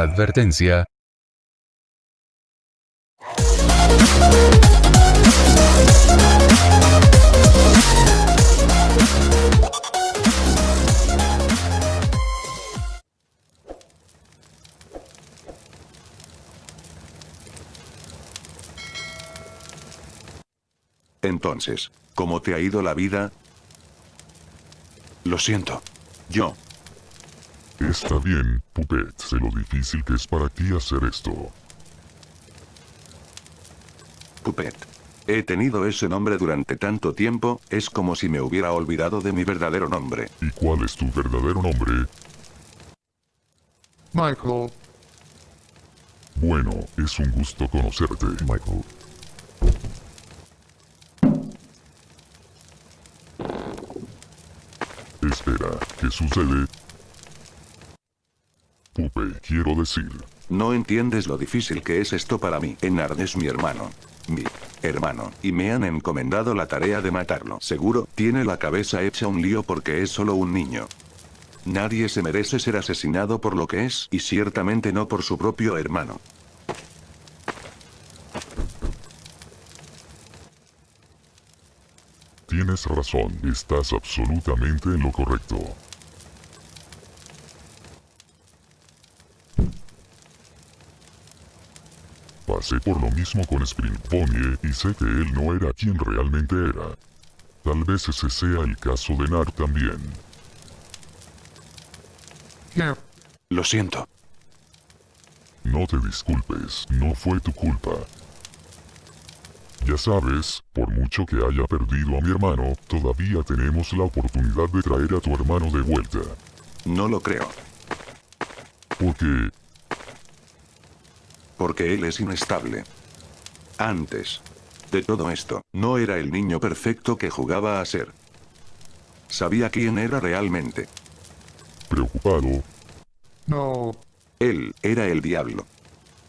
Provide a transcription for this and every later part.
Advertencia. Entonces, ¿cómo te ha ido la vida? Lo siento. Yo. Está bien, Puppet, sé lo difícil que es para ti hacer esto. Puppet. He tenido ese nombre durante tanto tiempo, es como si me hubiera olvidado de mi verdadero nombre. ¿Y cuál es tu verdadero nombre? Michael. Bueno, es un gusto conocerte. Michael. Espera, ¿qué sucede? Quiero decir. No entiendes lo difícil que es esto para mí. Enard es mi hermano. Mi hermano. Y me han encomendado la tarea de matarlo. Seguro, tiene la cabeza hecha un lío porque es solo un niño. Nadie se merece ser asesinado por lo que es, y ciertamente no por su propio hermano. Tienes razón, estás absolutamente en lo correcto. Pasé por lo mismo con Spring Pony y sé que él no era quien realmente era. Tal vez ese sea el caso de Nar también. Lo siento. No te disculpes, no fue tu culpa. Ya sabes, por mucho que haya perdido a mi hermano, todavía tenemos la oportunidad de traer a tu hermano de vuelta. No lo creo. Porque, Porque él es inestable. Antes de todo esto, no era el niño perfecto que jugaba a ser. Sabía quién era realmente. preocupado, No. Él era el diablo.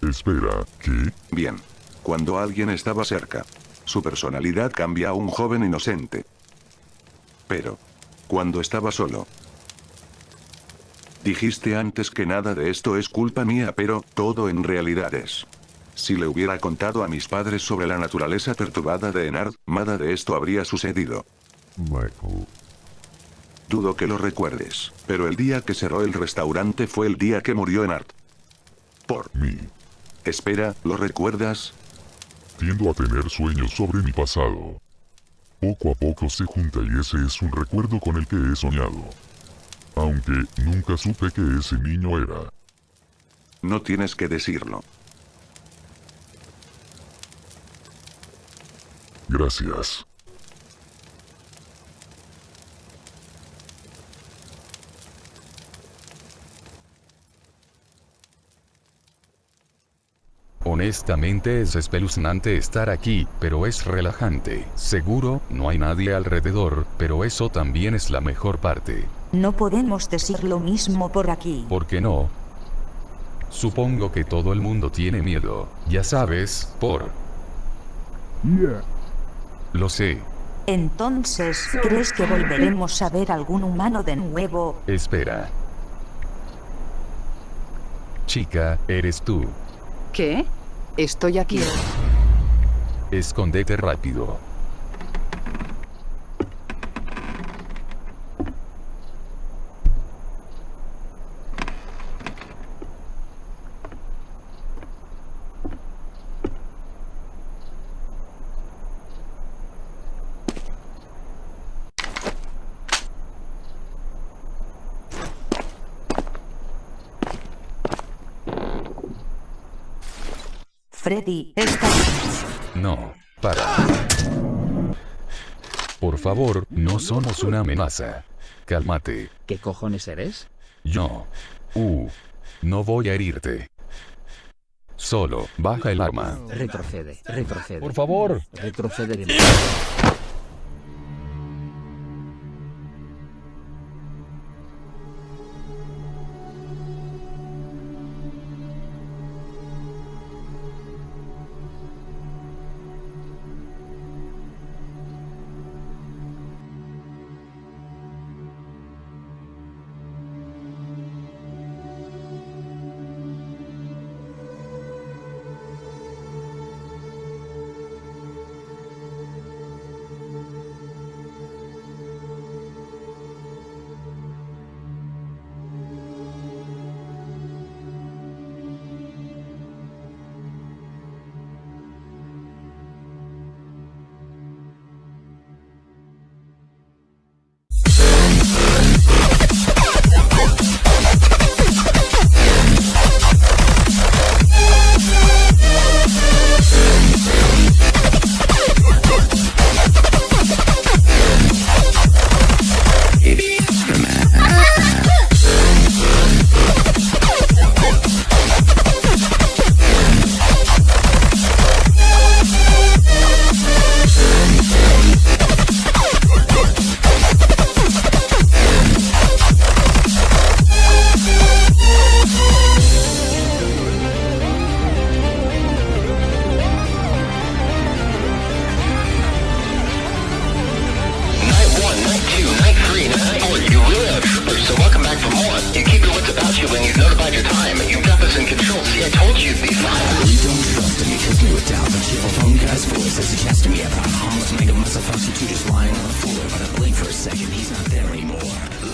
espera, ¿qué? Bien. Cuando alguien estaba cerca, su personalidad cambia a un joven inocente. Pero, cuando estaba solo, dijiste antes que nada de esto es culpa mía, pero todo en realidad es. Si le hubiera contado a mis padres sobre la naturaleza perturbada de Enard, nada de esto habría sucedido. Michael. Dudo que lo recuerdes, pero el día que cerró el restaurante fue el día que murió Enard. Por mí. Espera, ¿lo recuerdas? Tiendo a tener sueños sobre mi pasado. Poco a poco se junta y ese es un recuerdo con el que he soñado. Aunque nunca supe que ese niño era. No tienes que decirlo. Gracias. Honestamente es espeluznante estar aquí, pero es relajante. Seguro, no hay nadie alrededor, pero eso también es la mejor parte. No podemos decir lo mismo por aquí. ¿Por qué no? Supongo que todo el mundo tiene miedo, ya sabes, por... Yeah. Lo sé. Entonces, ¿crees que volveremos a ver algún humano de nuevo? Espera. Chica, eres tú. ¿Qué? Estoy aquí. Escóndete rápido. Freddy, está... No, para. Por favor, no somos una amenaza. Cálmate. ¿Qué cojones eres? Yo. Uh. No voy a herirte. Solo, baja el arma. Retrocede, retrocede. Por favor. Retrocede de when you've notified your time. You've got this in control. See, I told you you'd be fine. You don't trust me, kills me with doubt But your phone guy's voice as he me about harmless Make a you two just lying on the floor But I blink for a second, he's not there anymore